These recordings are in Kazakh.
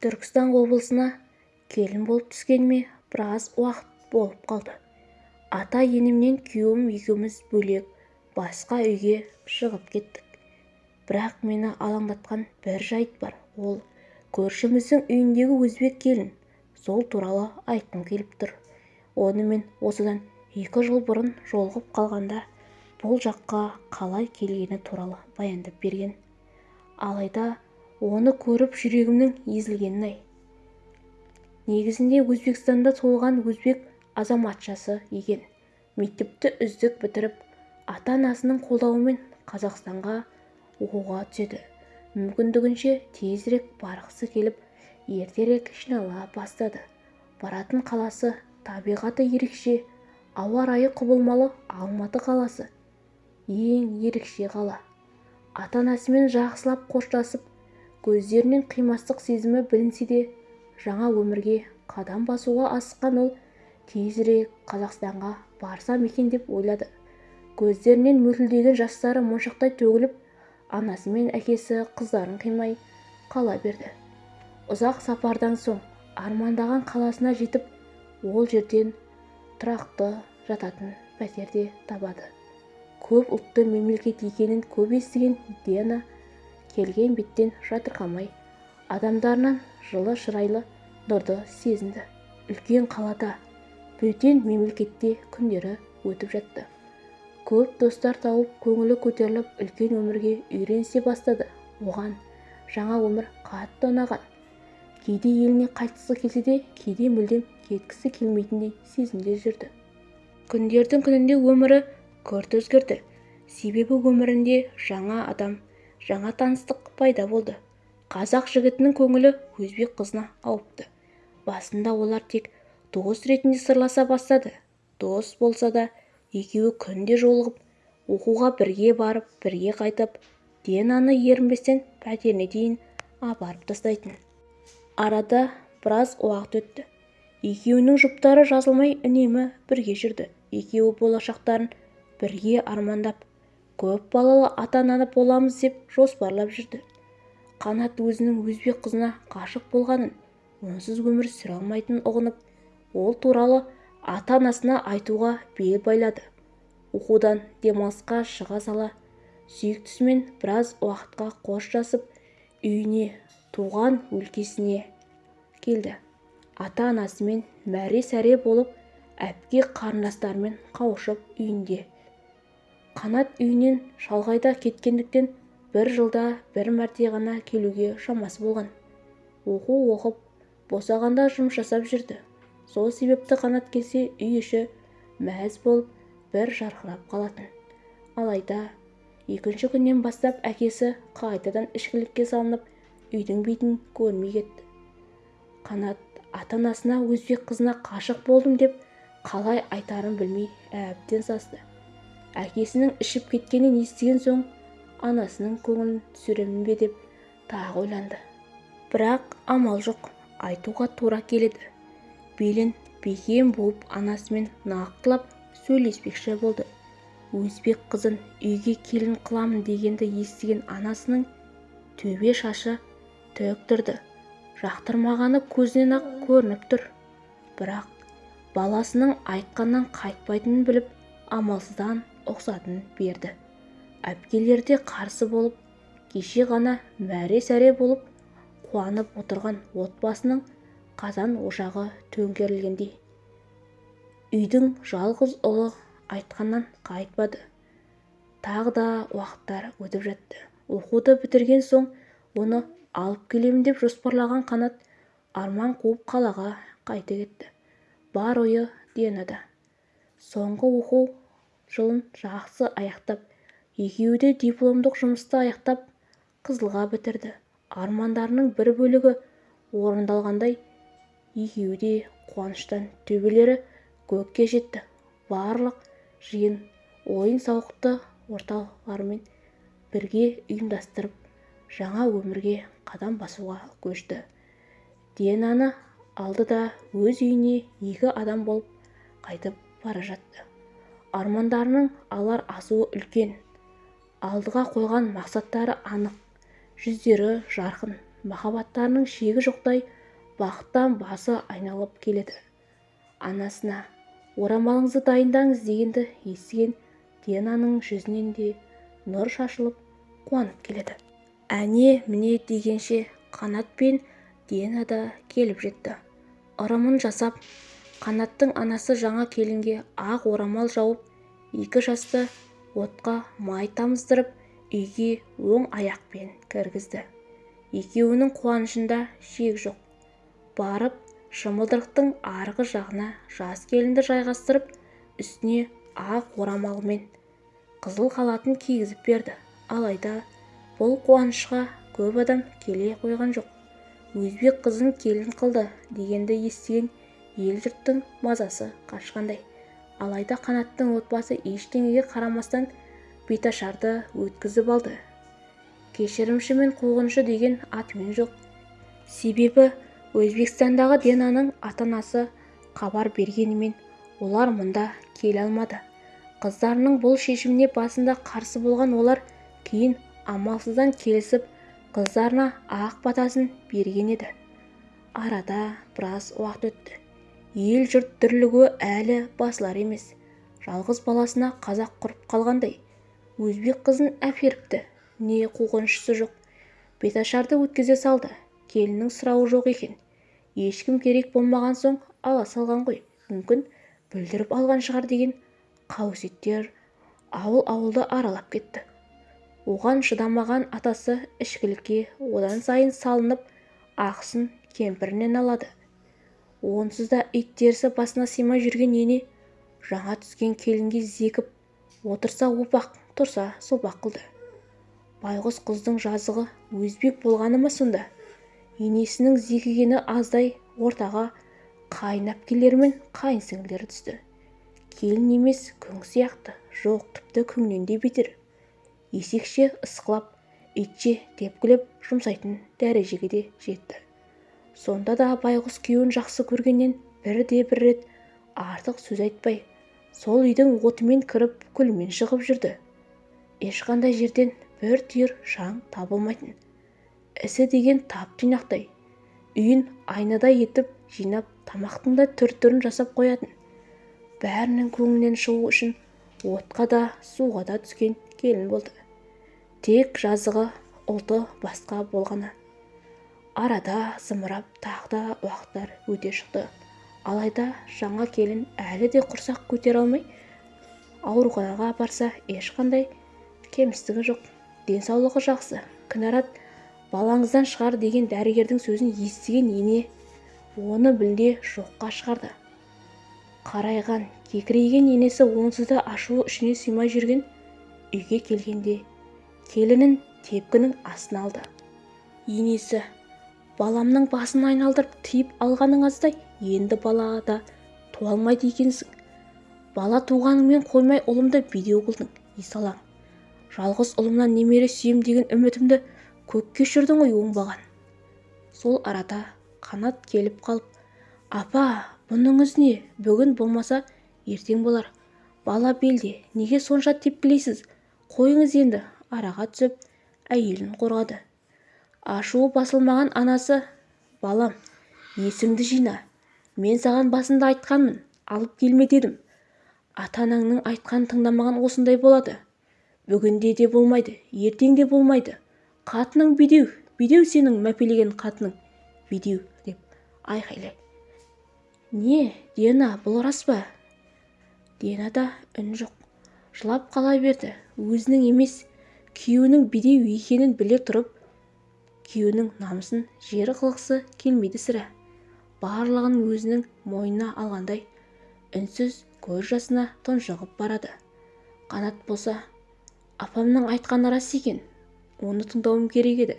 түркістан облысына келін болып түскеніме біраз уақыт болып қалды. Ата-енемнен күйеуім екеуміз бөлек басқа үйге шығып кеттік. Бірақ мені алаңдатқан бір жайт бар. Ол көршіміздің үйіндегі өзбек келін. Сол туралы айтқым келіп тұр. Онымен осыдан екі жыл бұрын жолығып қалғанда бұл жаққа қалай келгені туралы баяндап берген. Алайда оны көріп жүрегімнің езілгенін-ай. Негізінде өзбекстанда туылған өзбек азаматшасы екен. Мектепті үздік бітіріп ата-анасының қолдауымен қазақстанға оқуға түседі. Мүмкіндігінше тезірек барғысы келіп ертерек жинала бастады. Баратын қаласы табиғаты ерекше ауа райы құбылмалы алматы қаласы ең ерекше қала. Ата-анасымен жақсылап қоштасып көздерінен қимастық сезімі білінсе де жаңа өмірге қадам басуға асыққан ол тезірек қазақстанға барсам екен деп ойлады. Көздерінен мөлтілдеген жастары моншақтай төгіліп анасы мен әкесі қыздарын қимай қала берді. Ұзақ сапардан соң армандаған қаласына жетіп ол жерден тұрақты жататын пәтер де табады. Көп ұлтты мемлекет екенін көп естіген дена келген беттен жатырқамай адамдарынан жылы шырайлы нұрды сезінді. Үлкен қалада бөтен мемлекетте күндері өтіп жатты. Көп достар тауып көңілі көтеріліп үлкен өмірге үйренісе бастады. Оған жаңа өмір қатты ұнаған. Кейде еліне қайтқысы келсе де кейде мүлдем кеткісі келмейтіндей сезімде жүрді. Күндердің күнінде өмірі күрт өзгерді. Себебі өмірінде жаңа адам жаңа таныстық пайда болды. Қазақ жігітінің көңілі өзбек қызына ауыпты. Басында олар тек дос ретінде сырласа бастады. Дос болса да екеуі күнде жолығып оқуға бірге барып бірге қайтып динаны ерінбестен пәтеріне дейін апарып тастайтын. Арада біраз уақыт өтті. Екеуінің жұптары жазылмай үнемі бірге жүрді. Екеуі болашақтарын бірге армандап көп балалы ата-ана боламыз деп жоспарлап жүрді. Қанат өзінің өзбек қызына ғашық болғанын онсыз өмір сүре алмайтынын ұғынып ол туралы ата-анасына айтуға бел байлады. Оқудан демалысқа шыға сала сүйіктісімен біраз уақытқа қоштасып үйіне туған өлкесіне келді. Ата-анасымен мәре-сәре болып әпке қарындастарымен қауышып үйінде қанат үйінен шалғайда кеткендіктен бір жылда бір мәрте ғана келуге шамасы болған. Оқу оқып босағанда жұмыс жасап жүрді. Сол себепті қанат келсе үй іші мәз болып бір жарқырап қалатын. Алайда екінші күннен бастап әкесі қайтадан ішкілікке салынып үйдің бетін көрмей кетті. Қанат ата-анасына өзбек қызына қашық болдым деп қалай айтарын білмей әбден састы. Әкесінің ішіп кеткенін естіген соң анасының көңілін түсіремін бе деп тағы ойланды. Бірақ амал жоқ айтуға тура келеді. Белін бекем буып анасымен нақтылап сөйлеспекші болды. Өзбек қызын үйге келін қыламын дегенді естіген анасының төбе шашы тік тұрды. Жақтырмағаны көзінен-ақ көрініп тұр. Бірақ баласының айтқаннан қайтпайтынын біліп амалсыздан ұқсатын берді. Әпкелері де қарсы болып кеше ғана мәре-сәре болып қуанып отырған отбасының қазан-ошағы төңкерілгендей. Үйдің жалғыз ұлы айтқаннан қайтпады. Тағы да уақыттар өтіп жатты. Оқуды бітірген соң оны алып келемін деп жоспарлаған қанат арман қуып қалаға қайта кетті. Бар ойы динада соңғы оқу жылын жақсы аяқтап екеуі де дипломдық жұмысты аяқтап қызылға бітірді. Армандарының бір бөлігі орындалғандай екеуі де қуаныштан төбелері көкке жетті. Барлық жиын ойын-сауықты орталарымен бірге ұйымдастырып жаңа өмірге қадам басуға көшті. Динаны алды да өз үйіне екі адам болып қайтып бара жатты. Армандарының алар асуы үлкен. Алдыға қойған мақсаттары анық. Жүздері жарқын. Махаббаттарының шегі жоқтай бақыттан басы айналып келеді. Анасына орамалыңызды дайындаңыз дегенді естіген диананың жүзінен де нұр шашылып қуанып келеді. Әне міне дегенше қанат пен диана да келіп жетті. Ырымын жасап қанаттың анасы жаңа келінге ақ орамал жауып екі жасты отқа май тамыздырып үйге оң аяқпен кіргізді. Екеуінің қуанышында шек жоқ. Барып шымылдырықтың арғы жағына жас келінді жайғастырып үстіне ақ орамалмен қызыл халатын кигізіп берді. Алайда бұл қуанышқа көп адам келе қойған жоқ. Өзбек қызын келін қылды дегенді естіген ел-жұрттың мазасы қашқандай. Алайда қанаттың отбасы ештеңеге қарамастан беташарды өткізіп алды. Кешірімші мен қуғыншы деген атымен жоқ. Себебі өзбекстандағы денаның ата-анасы хабар бергенімен олар мұнда келе алмады. Қыздарының бұл шешіміне басында қарсы болған олар кейін амалсыздан келісіп қыздарына ақ батасын берген еді. Арада біраз уақыт өтті. Ел-жұрт дүрлігуі әлі басылар емес. Жалғыз баласына қазақ құрып қалғандай. Өзбек қызын әперіпті не қуғыншысы жоқ. Беташарды өткізе салды келіннің сұрауы жоқ екен. Ешкім керек болмаған соң ала салған ғой. Мүмкін бүлдіріп алған шығар деген қауесеттер ауыл-ауылды аралап кетті. Оған шыдамаған атасы ішкілікке одан сайын салынып ақысын кемпірінен алады. Онсыз да ит терісі басына сыймай жүрген ене жаңа түскен келінге зекіп отырса опақ тұрса сопақ қылды. Байғұс қыздың жазығы өзбек болғаны ма сонда? Енесінің зекігені аздай ортаға қайын әпкелері мен қайын сіңлілері түсті. Келін емес күң сияқты. Жоқ тіпті күңнен де бетер. Есекше ысқылап итше тепкілеп жұмсайтын дәрежеге де жетті. Сонда да байғұс күйеуін жақсы көргеннен бірде-бір рет артық сөз айтпай сол үйдің отымен кіріп күлмен шығып жүрді. Ешқандай жерден бір түйір шаң табылмайтын. Ісі деген тап-тұйнақтай үйін айнадай етіп жинап тамақтың да түр-түрін жасап қоятын. Бәрінің көңілінен шығу үшін отқа да суға да түскен келін болды. Тек жазығы ұлты басқа болғаны. Арада зымырап тағы да уақыттар өте шықты. Алайда жаңа келін әлі де құрсақ көтере алмай ауруханаға апарса ешқандай кемістігі жоқ. Денсаулығы жақсы. Кінәрат балаңыздан шығар деген дәрігердің сөзін естіген ене оны білде жоққа шығарды. Қарайған кекірейген енесі онсыз да ашуы ішіне сыймай жүрген үйге келгенде келінін тепкінің астына алды. Енесі баламның басын айналдырып тиіп алғаның аздай енді бала да туа алмайды екенсің. Бала туғаныңмен қоймай ұлымды бедеу қылдың есалаң жалғыз ұлымнан немере сүйем деген үмітімді көкке ұшырдың ғой оңбаған. Сол арада қанат келіп қалып апа бұныңыз не бүгін болмаса ертең болар. Бала белде неге сонша тепкілейсіз? Қойыңыз енді араға түсіп әйелін қорғады. Ашуы басылмаған анасы балам есіңді жина мен саған басында айтқанмын алып келме дедім. Ата-анаңның айтқанын тыңдамаған осындай болады. Бүгінде де болмайды ертең де болмайды. Қатының бедеу бедеу сенің мәпелеген қатының бедеу деп айқайлай не диана бұл рас па? Дианада үн жоқ. Жылап қала берді. Өзінің емес күйеуінің бедеу екенін біле тұрып күйеуінің намысын жер қылғысы келмейді сірә. Барлығын өзінің мойнына алғандай үнсіз көз жасына тұншығып барады. Қанат болса апамның айтқаны рас екен оны тыңдауым керек еді.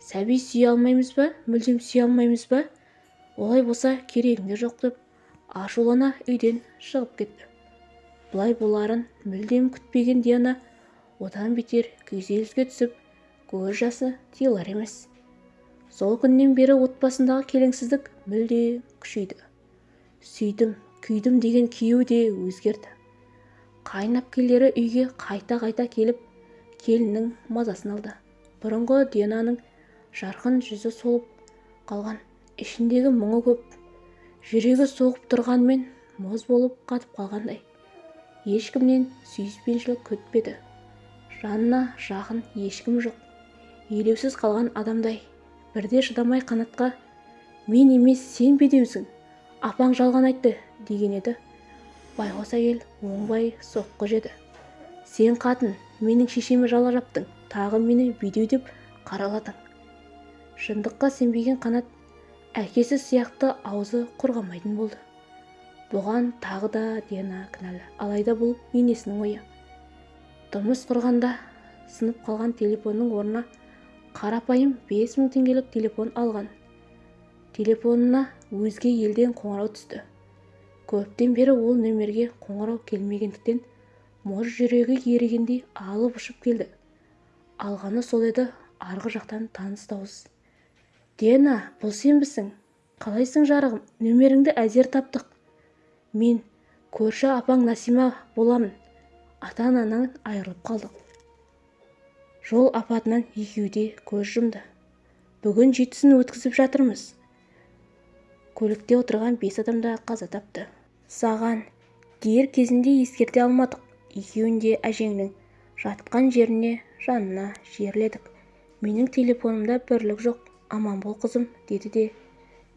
Сәби сүйе алмаймыз ба мүлдем сүйе алмаймыз ба? Олай болса керегің де жоқ деп ашулана үйден шығып кетті. Бұлай боларын мүлдем күтпеген диана одан бетер күйзеліске түсіп көз жасы тыйылар емес. Сол күннен бері отбасындағы келеңсіздік мүлде күшейді. Сүйдім күйдім деген күйеу де өзгерді. Қайын әпкелері үйге қайта-қайта келіп келіннің мазасын алды. Бұрынғы диананың жарқын жүзі солып қалған. Ішіндегі мұңы көп. Жүрегі соғып тұрғанмен мұз болып қатып қалғандай. Ешкімнен сүйіспеншілік күтпеді. Жанына жақын ешкім жоқ. Елеусіз қалған адамдай. Бірде шыдамай қанатқа мен емес сен бедеусің апаң жалған айтты деген еді. Байғұс әйел оңбай соққы жеді. Сен қатын менің шешеме жала жаптың тағы мені бедеу деп қараладың шындыққа сенбеген қанат әкесі сияқты аузы құрғамайтын болды. Бұған тағы да дина кінәлі. Алайда бұл енесінің ойы тұрмыс құрғанда сынып қалған телефонның орнына қарапайым бес мың теңгелік телефон алған. Телефонына өзге елден қоңырау түсті. Көптен бері ол нөмерге қоңырау келмегендіктен мұз жүрегі ерігендей алып ұшып келді. Алғаны сол еді арғы жақтан таныс дауыс. Дена бұл сенбісің қалайсың жарығым? Нөмеріңді әзер таптық. Мен көрші апаң насима боламын. Ата-анаңнан айырылып қалдық жол апатынан екеуі де көз жұмды. Бүгін жетісін өткізіп жатырмыз көлікте отырған бес адам да қаза тапты. Саған дер кезінде ескерте алмадық. Екеуін де әжеңнің жатқан жеріне жанына жерледік. Менің телефонымда бірлік жоқ. Аман бол қызым деді де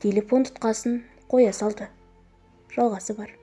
телефон тұтқасын қоя салды. Жалғасы бар.